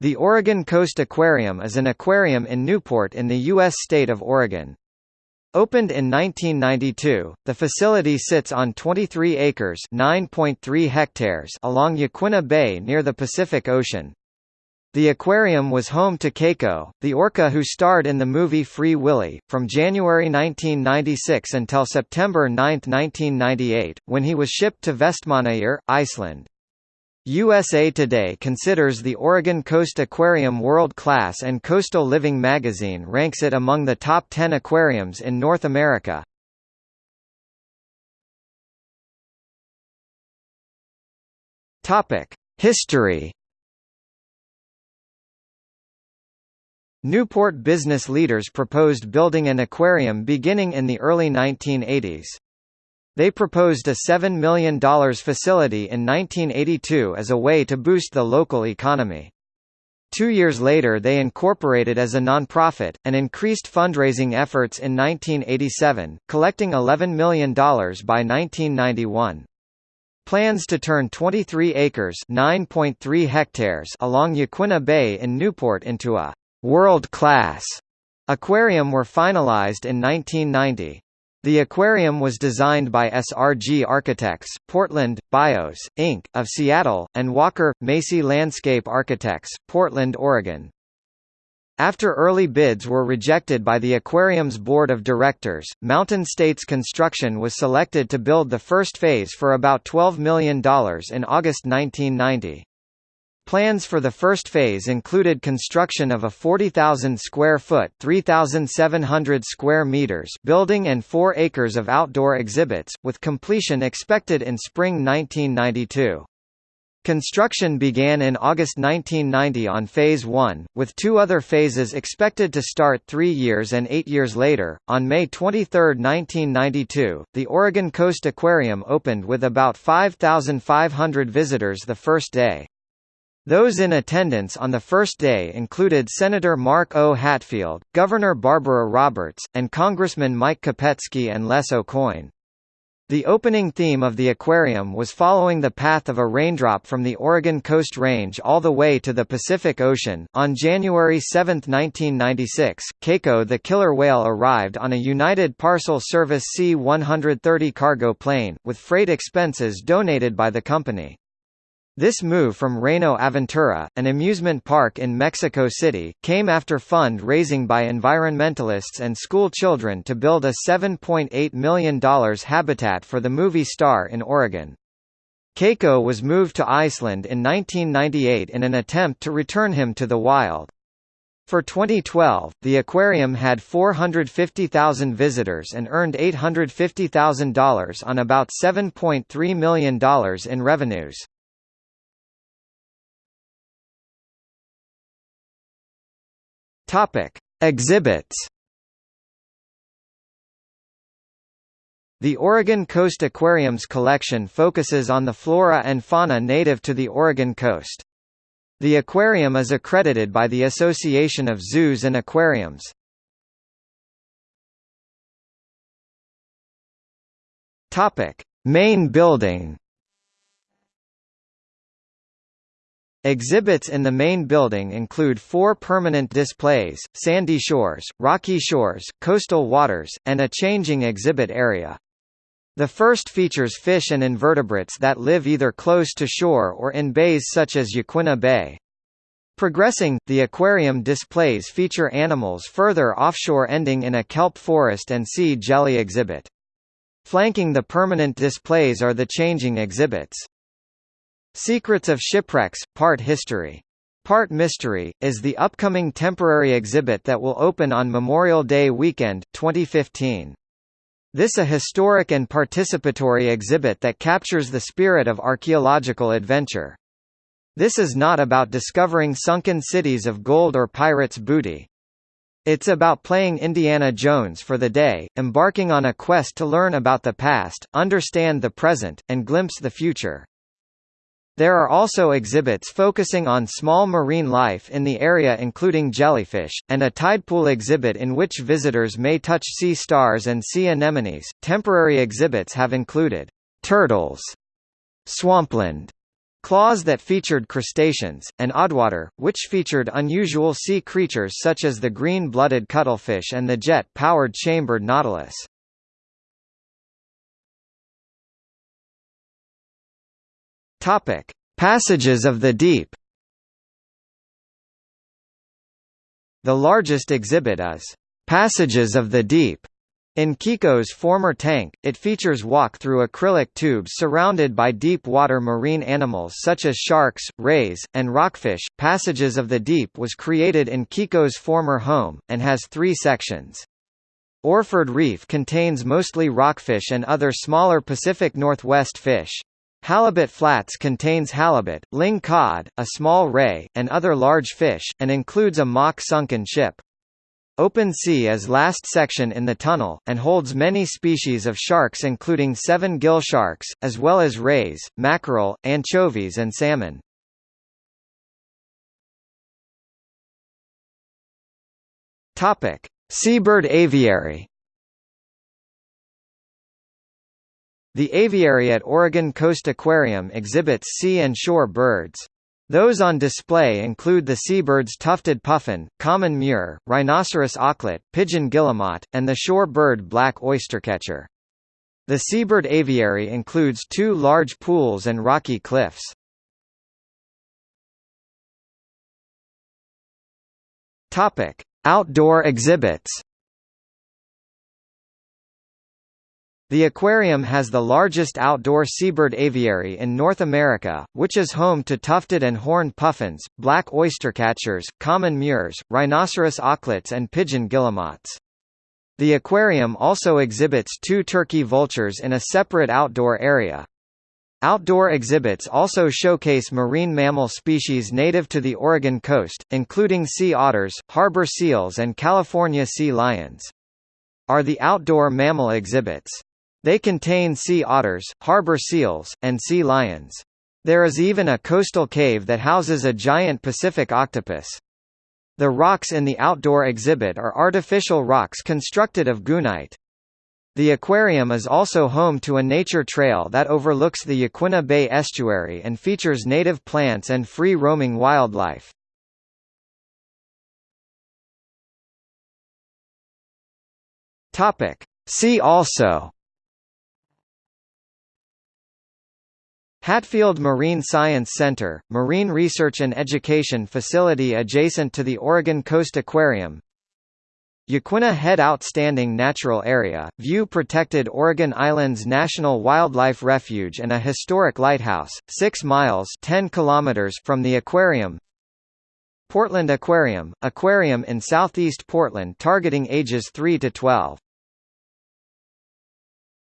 The Oregon Coast Aquarium is an aquarium in Newport in the U.S. state of Oregon. Opened in 1992, the facility sits on 23 acres (9.3 hectares) along Yaquina Bay near the Pacific Ocean. The aquarium was home to Keiko, the orca who starred in the movie Free Willy, from January 1996 until September 9, 1998, when he was shipped to Vestmannaeyjar, Iceland. USA Today considers the Oregon Coast Aquarium world-class and Coastal Living magazine ranks it among the top 10 aquariums in North America. History Newport business leaders proposed building an aquarium beginning in the early 1980s. They proposed a $7 million facility in 1982 as a way to boost the local economy. Two years later they incorporated as a nonprofit, and increased fundraising efforts in 1987, collecting $11 million by 1991. Plans to turn 23 acres (9.3 hectares) along Yaquina Bay in Newport into a world-class aquarium were finalized in 1990. The aquarium was designed by SRG Architects, Portland, Bios, Inc., of Seattle, and Walker, Macy Landscape Architects, Portland, Oregon. After early bids were rejected by the aquarium's board of directors, Mountain States Construction was selected to build the first phase for about $12 million in August 1990. Plans for the first phase included construction of a 40,000 square foot (3,700 square meters) building and 4 acres of outdoor exhibits, with completion expected in spring 1992. Construction began in August 1990 on Phase 1, with two other phases expected to start three years and eight years later. On May 23, 1992, the Oregon Coast Aquarium opened with about 5,500 visitors the first day. Those in attendance on the first day included Senator Mark O. Hatfield, Governor Barbara Roberts, and Congressman Mike Kopetski and Les Aucoin. The opening theme of the aquarium was following the path of a raindrop from the Oregon Coast Range all the way to the Pacific Ocean. On January 7, 1996, Keiko the killer whale arrived on a United Parcel Service C-130 cargo plane, with freight expenses donated by the company. This move from Reino Aventura, an amusement park in Mexico City, came after fund-raising by environmentalists and school children to build a $7.8 million habitat for the movie star in Oregon. Keiko was moved to Iceland in 1998 in an attempt to return him to the wild. For 2012, the aquarium had 450,000 visitors and earned $850,000 on about $7.3 million in revenues. Topic: Exhibits. The Oregon Coast Aquarium's collection focuses on the flora and fauna native to the Oregon coast. The aquarium is accredited by the Association of Zoos and Aquariums. Topic: Main building. Exhibits in the main building include four permanent displays, sandy shores, rocky shores, coastal waters, and a changing exhibit area. The first features fish and invertebrates that live either close to shore or in bays such as Yaquina Bay. Progressing, the aquarium displays feature animals further offshore ending in a kelp forest and sea jelly exhibit. Flanking the permanent displays are the changing exhibits. Secrets of Shipwrecks, Part History. Part Mystery, is the upcoming temporary exhibit that will open on Memorial Day weekend, 2015. This a historic and participatory exhibit that captures the spirit of archaeological adventure. This is not about discovering sunken cities of gold or pirates' booty. It's about playing Indiana Jones for the day, embarking on a quest to learn about the past, understand the present, and glimpse the future. There are also exhibits focusing on small marine life in the area including jellyfish, and a tidepool exhibit in which visitors may touch sea stars and sea anemones. Temporary exhibits have included turtles, swampland, Claws that featured crustaceans, and Oddwater, which featured unusual sea creatures such as the green-blooded cuttlefish and the jet-powered chambered nautilus. Topic: Passages of the Deep. The largest exhibit is Passages of the Deep, in Keiko's former tank, it features walk-through acrylic tubes surrounded by deep-water marine animals such as sharks, rays, and rockfish. Passages of the Deep was created in Keiko's former home, and has three sections. Orford Reef contains mostly rockfish and other smaller Pacific Northwest fish. Halibut Flats contains halibut, ling cod, a small ray, and other large fish, and includes a mock sunken ship. Open Sea is last section in the tunnel, and holds many species of sharks including seven gill sharks, as well as rays, mackerel, anchovies and salmon. Seabird Aviary The aviary at Oregon Coast Aquarium exhibits sea and shore birds. Those on display include the seabirds tufted puffin, common murre, rhinoceros auklet, pigeon guillemot, and the shore bird black oystercatcher. The seabird aviary includes two large pools and rocky cliffs. Outdoor exhibits. The aquarium has the largest outdoor seabird aviary in North America, which is home to tufted and horned puffins, black oystercatchers, common murres, rhinoceros auklets and pigeon guillemots. The aquarium also exhibits two turkey vultures in a separate outdoor area. Outdoor exhibits also showcase marine mammal species native to the Oregon coast, including sea otters, harbor seals and California sea lions. Are the outdoor mammal exhibits. They contain sea otters, harbor seals, and sea lions. There is even a coastal cave that houses a giant Pacific octopus. The rocks in the outdoor exhibit are artificial rocks constructed of gunite. The aquarium is also home to a nature trail that overlooks the Yaquina Bay estuary and features native plants and free-roaming wildlife. See also Hatfield Marine Science Center, marine research and education facility adjacent to the Oregon Coast Aquarium. Yaquina Head Outstanding Natural Area, view protected Oregon Islands National Wildlife Refuge and a historic lighthouse, 6 miles 10 kilometers from the aquarium. Portland Aquarium, aquarium in southeast Portland targeting ages 3 to 12